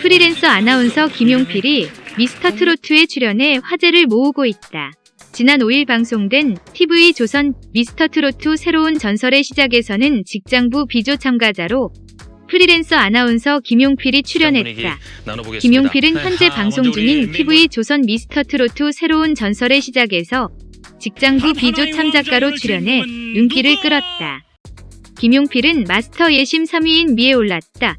프리랜서 아나운서 김용필이 미스터 트로트에 출연해 화제를 모으고 있다. 지난 5일 방송된 TV 조선 미스터 트로트 새로운 전설의 시작에서는 직장부 비조 참가자로 프리랜서 아나운서 김용필이 출연했다. 김용필은 현재 방송 중인 TV 조선 미스터 트로트 새로운 전설의 시작에서 직장부 비조 참작가로 출연해 눈길을 끌었다. 김용필은 마스터 예심 3위인 미에 올랐다.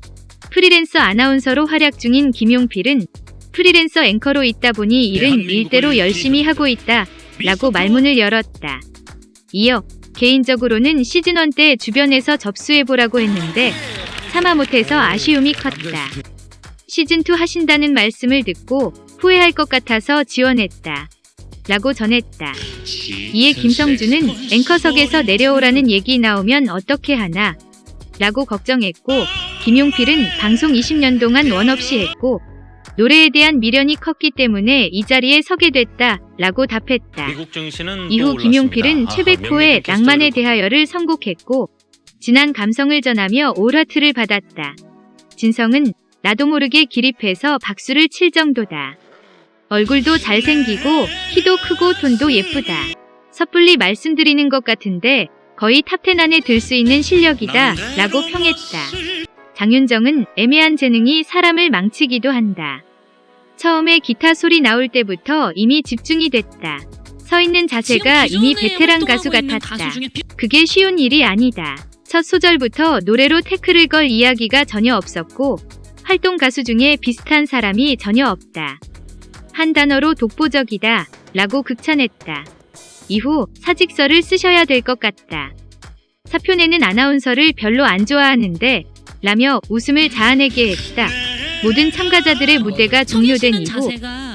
프리랜서 아나운서로 활약 중인 김용필은 프리랜서 앵커로 있다 보니 일은 일대로 열심히 하고 있다. 라고 말문을 열었다. 이어 개인적으로는 시즌1 때 주변에서 접수해보라고 했는데 참아 못해서 아쉬움이 컸다. 시즌2 하신다는 말씀을 듣고 후회할 것 같아서 지원했다. 라고 전했다. 이에 김성준은 앵커석에서 내려오라는 얘기 나오면 어떻게 하나? 라고 걱정했고 김용필은 방송 20년 동안 원 없이 했고 노래에 대한 미련이 컸기 때문에 이 자리에 서게 됐다 라고 답했다. 이후 김용필은 최백호의 낭만에 대하여를 선곡했고 진한 감성을 전하며 올하트를 받았다. 진성은 나도 모르게 기립해서 박수를 칠 정도다. 얼굴도 잘생기고 키도 크고 톤도 예쁘다. 섣불리 말씀드리는 것 같은데 거의 top 10 안에 들 수 있는 실력이다 라고 평했다. 장윤정은 애매한 재능이 사람을 망치기도 한다. 처음에 기타 소리 나올 때부터 이미 집중이 됐다. 서 있는 자세가 이미 베테랑 가수 같았다. 그게 쉬운 일이 아니다. 첫 소절부터 노래로 태클을 걸 이야기가 전혀 없었고 활동 가수 중에 비슷한 사람이 전혀 없다. 한 단어로 독보적이다 라고 극찬했다. 이후 사직서를 쓰셔야 될 것 같다. 사표내는 아나운서를 별로 안 좋아하는데 라며 웃음을 자아내게 했다. 모든 참가자들의 무대가 종료된 이후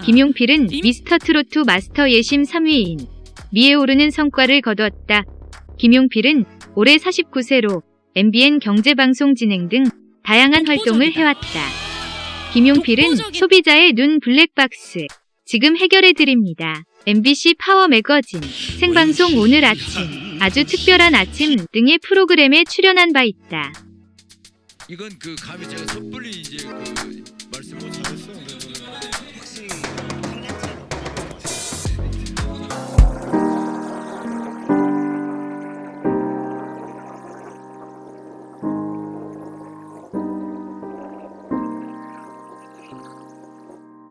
김용필은 미스터 트로트 마스터 예심 3위인 미에 오르는 성과를 거두었다. 김용필은 올해 49세로 MBN 경제방송 진행 등 다양한 활동을 해왔다. 김용필은 소비자의 눈 블랙박스 지금 해결해드립니다. MBC 파워 매거진 생방송 오늘 아침 아주 특별한 아침 등의 프로그램에 출연한 바 있다. 이건 그 감히 제가 섣불리 이제 그 말씀 못 하겠어요.